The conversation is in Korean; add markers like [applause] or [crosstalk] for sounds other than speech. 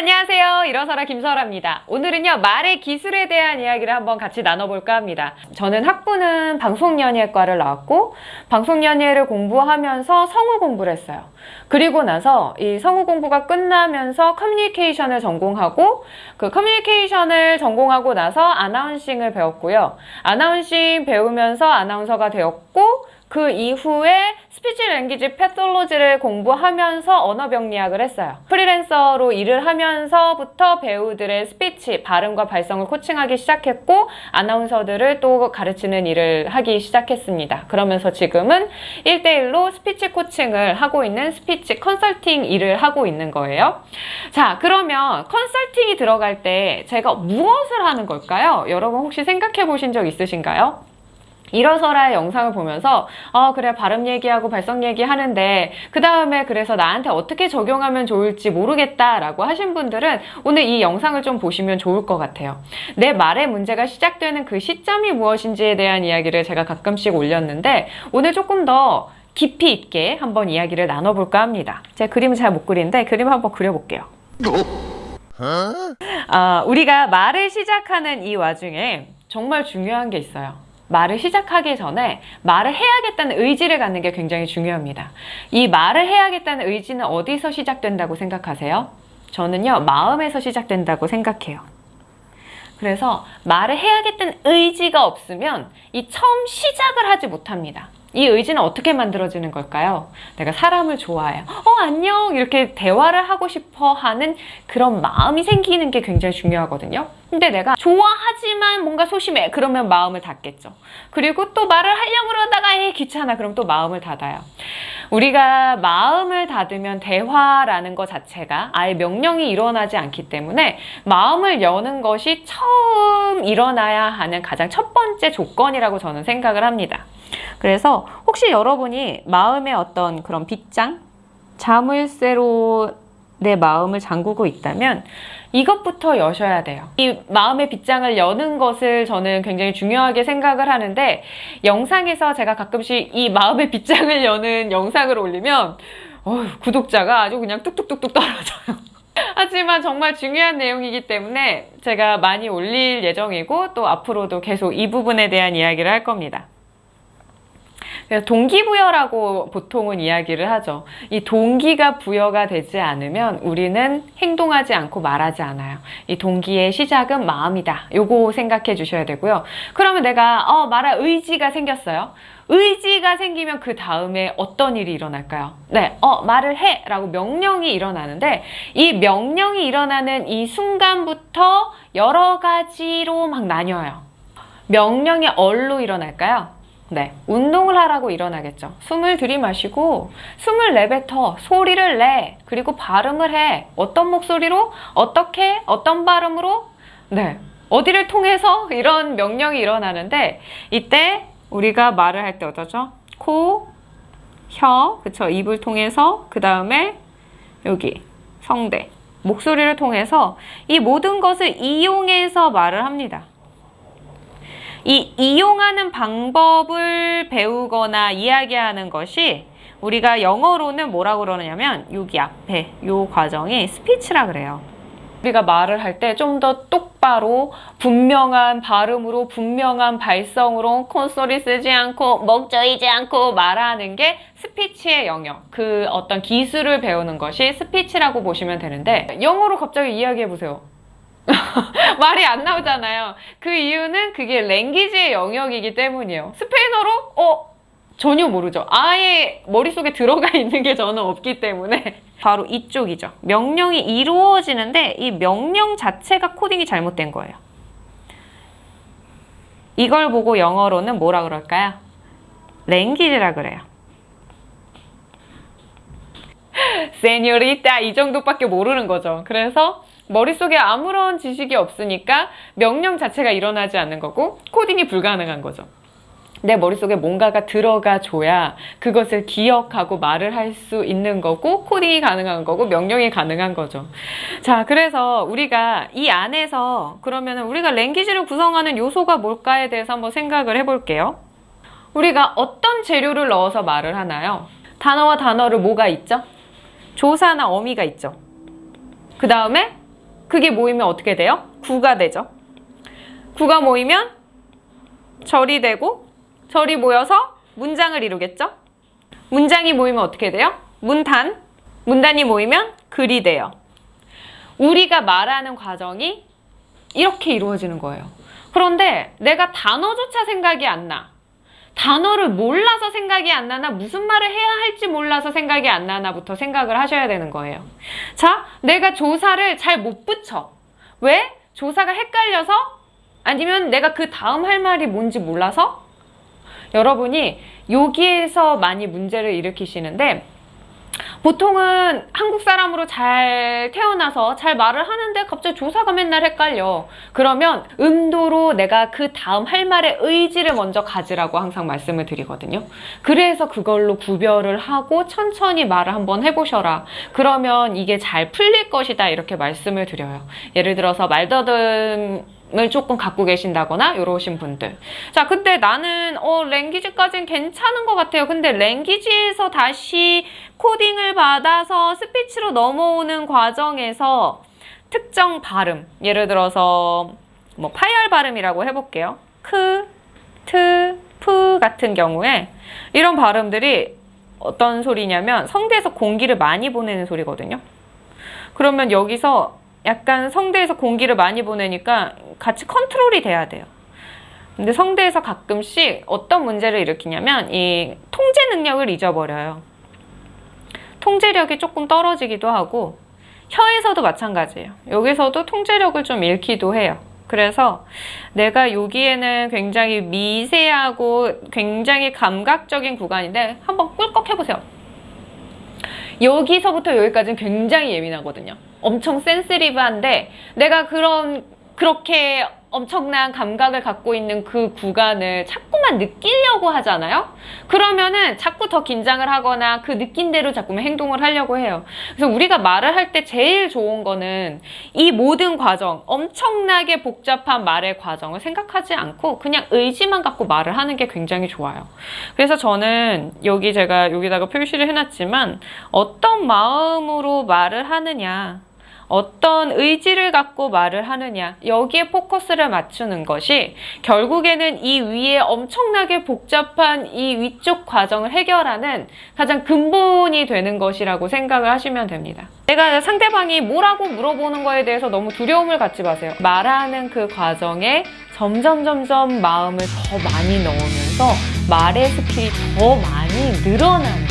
안녕하세요. 일어서라 김설아입니다. 오늘은요, 말의 기술에 대한 이야기를 한번 같이 나눠볼까 합니다. 저는 학부는 방송연예과를 나왔고, 방송연예를 공부하면서 성우 공부를 했어요. 그리고 나서 이 성우 공부가 끝나면서 커뮤니케이션을 전공하고, 그 커뮤니케이션을 전공하고 나서 announcing을 배웠고요. announcing 배우면서 아나운서가 되었고, 그 이후에 speech language pathology를 공부하면서 언어 병리학을 했어요. 프리랜서로 일을 하면서부터 배우들의 스피치, 발음과 발성을 코칭하기 시작했고 아나운서들을 또 가르치는 일을 하기 시작했습니다. 그러면서 지금은 1대1로 스피치 코칭을 하고 있는 스피치 컨설팅 일을 하고 있는 거예요. 자, 그러면 컨설팅이 들어갈 때 제가 무엇을 하는 걸까요? 여러분 혹시 생각해 보신 적 있으신가요? 일어서라의 영상을 보면서 어 그래 발음 얘기하고 발성 얘기하는데 그 다음에 그래서 나한테 어떻게 적용하면 좋을지 모르겠다 라고 하신 분들은 오늘 이 영상을 좀 보시면 좋을 것 같아요. 내 말의 문제가 시작되는 그 시점이 무엇인지에 대한 이야기를 제가 가끔씩 올렸는데 오늘 조금 더 깊이 있게 한번 이야기를 나눠볼까 합니다. 제가 그림을 잘 못 그리는데 그림 한번 그려볼게요. 아, 우리가 말을 시작하는 이 와중에 정말 중요한 게 있어요. 말을 시작하기 전에 말을 해야겠다는 의지를 갖는 게 굉장히 중요합니다. 이 말을 해야겠다는 의지는 어디서 시작된다고 생각하세요? 저는요, 마음에서 시작된다고 생각해요. 그래서 말을 해야겠다는 의지가 없으면 이 처음 시작을 하지 못합니다. 이 의지는 어떻게 만들어지는 걸까요? 내가 사람을 좋아해요. 어, 안녕! 이렇게 대화를 하고 싶어 하는 그런 마음이 생기는 게 굉장히 중요하거든요. 근데 내가 좋아하지만 뭔가 소심해. 그러면 마음을 닫겠죠. 그리고 또 말을 하려고 그러다가 에 귀찮아. 그럼 또 마음을 닫아요. 우리가 마음을 닫으면 대화라는 것 자체가 아예 명령이 일어나지 않기 때문에 마음을 여는 것이 처음 일어나야 하는 가장 첫 번째 조건이라고 저는 생각을 합니다. 그래서 혹시 여러분이 마음의 어떤 그런 빗장, 자물쇠로 내 마음을 잠그고 있다면 이것부터 여셔야 돼요. 이 마음의 빗장을 여는 것을 저는 굉장히 중요하게 생각을 하는데 영상에서 제가 가끔씩 이 마음의 빗장을 [laughs] 여는 영상을 올리면 어휴, 구독자가 아주 그냥 뚝뚝뚝뚝 떨어져요. [laughs] 하지만 정말 중요한 내용이기 때문에 제가 많이 올릴 예정이고 또 앞으로도 계속 이 부분에 대한 이야기를 할 겁니다. 그래서 동기부여라고 보통은 이야기를 하죠. 이 동기가 부여가 되지 않으면 우리는 행동하지 않고 말하지 않아요. 이 동기의 시작은 마음이다. 요거 생각해 주셔야 되고요. 그러면 내가 어 말할 의지가 생겼어요. 의지가 생기면 그 다음에 어떤 일이 일어날까요? 네, 어, 말을 해! 라고 명령이 일어나는데, 이 명령이 일어나는 이 순간부터 여러 가지로 막 나뉘어요. 명령이 얼로 일어날까요? 네, 운동을 하라고 일어나겠죠. 숨을 들이마시고 숨을 내뱉어 소리를 내 그리고 발음을 해. 어떤 목소리로? 어떻게? 어떤 발음으로? 네 어디를 통해서? [laughs] 이런 명령이 일어나는데 이때 우리가 말을 할 때 어떠죠? 코, 혀, 그쵸? 입을 통해서 그 다음에 여기 성대. 목소리를 통해서 이 모든 것을 이용해서 말을 합니다. 이 이용하는 방법을 배우거나 이야기하는 것이 우리가 영어로는 뭐라고 그러냐면 여기 앞에 이 과정이 speech라 그래요. 우리가 말을 할 때 좀 더 똑바로 분명한 발음으로 분명한 발성으로 콧소리 쓰지 않고 목 조이지 않고 말하는 게 스피치의 영역 그 어떤 기술을 배우는 것이 스피치라고 보시면 되는데 영어로 갑자기 이야기해 보세요. [laughs] 말이 안 나오잖아요. 그 이유는 그게 랭귀지의 영역이기 때문이에요. 스페인어로? 어? 전혀 모르죠. 아예 머릿속에 들어가 [laughs] 있는 게 저는 없기 때문에 바로 이쪽이죠. 명령이 이루어지는데 이 명령 자체가 코딩이 잘못된 거예요. 이걸 보고 영어로는 뭐라 그럴까요? 랭귀지라 그래요. [laughs] 세뇨리타 이 정도밖에 모르는 거죠. 그래서 머릿속에 아무런 지식이 없으니까 명령 자체가 일어나지 않는 거고 코딩이 불가능한 거죠. 내 머릿속에 뭔가가 들어가 줘야 그것을 기억하고 말을 할 수 있는 거고 코딩이 가능한 거고 명령이 가능한 거죠. 자, 그래서 우리가 이 안에서 그러면 우리가 랭귀지를 구성하는 요소가 뭘까에 대해서 한번 생각을 해볼게요. 우리가 어떤 재료를 넣어서 말을 하나요? 단어와 단어를 뭐가 있죠? 조사나 어미가 있죠. 그 다음에 그게 모이면 어떻게 돼요? 구가 되죠. 구가 모이면 절이 되고 절이 모여서 문장을 이루겠죠. 문장이 모이면 어떻게 돼요? 문단. 문단이 모이면 글이 돼요. 우리가 말하는 과정이 이렇게 이루어지는 거예요. 그런데 내가 단어조차 생각이 안 나. 단어를 몰라서 생각이 안 나나 무슨 말을 해야 할지 몰라서 생각이 안 나나부터 생각을 하셔야 되는 거예요. 자, 내가 조사를 잘 못 붙여. 왜? 조사가 헷갈려서? 아니면 내가 그 다음 할 말이 뭔지 몰라서? 여러분이 여기에서 많이 문제를 일으키시는데 보통은 한국 사람으로 잘 태어나서 잘 말을 하는데 갑자기 조사가 맨날 헷갈려. 그러면 음도로 내가 그 다음 할 말의 의지를 먼저 가지라고 항상 말씀을 드리거든요. 그래서 그걸로 구별을 하고 천천히 말을 한번 해보셔라. 그러면 이게 잘 풀릴 것이다. 이렇게 말씀을 드려요. 예를 들어서 말더듬 을 조금 갖고 계신다거나 이러신 분들. 자 근데 나는 어 랭귀지까지는 괜찮은 것 같아요. 근데 랭귀지에서 다시 코딩을 받아서 스피치로 넘어오는 과정에서 특정 발음 예를 들어서 뭐 파열 발음이라고 해볼게요. 크, 트, 프 같은 경우에 이런 발음들이 어떤 소리냐면 성대에서 공기를 많이 보내는 소리거든요. 그러면 여기서 약간 성대에서 공기를 많이 보내니까 같이 컨트롤이 돼야 돼요. 근데 성대에서 가끔씩 어떤 문제를 일으키냐면 이 통제 능력을 잊어버려요. 통제력이 조금 떨어지기도 하고 혀에서도 마찬가지예요. 여기서도 통제력을 좀 잃기도 해요. 그래서 내가 여기에는 굉장히 미세하고 굉장히 감각적인 구간인데 한번 꿀꺽 해보세요. 여기서부터 여기까지는 굉장히 예민하거든요. 엄청 센스리브한데 내가 그런 그렇게 엄청난 감각을 갖고 있는 그 구간을 자꾸만 느끼려고 하잖아요. 그러면은 자꾸 더 긴장을 하거나 그 느낀 대로 자꾸만 행동을 하려고 해요. 그래서 우리가 말을 할 때 제일 좋은 거는 이 모든 과정, 엄청나게 복잡한 말의 과정을 생각하지 않고 그냥 의지만 갖고 말을 하는 게 굉장히 좋아요. 그래서 저는 여기 제가 여기다가 표시를 해놨지만 어떤 마음으로 말을 하느냐 어떤 의지를 갖고 말을 하느냐 여기에 포커스를 맞추는 것이 결국에는 이 위에 엄청나게 복잡한 이 위쪽 과정을 해결하는 가장 근본이 되는 것이라고 생각을 하시면 됩니다. 내가 상대방이 뭐라고 물어보는 거에 대해서 너무 두려움을 갖지 마세요. 말하는 그 과정에 점점 점점 마음을 더 많이 넣으면서 말의 스킬이 더 많이 늘어나는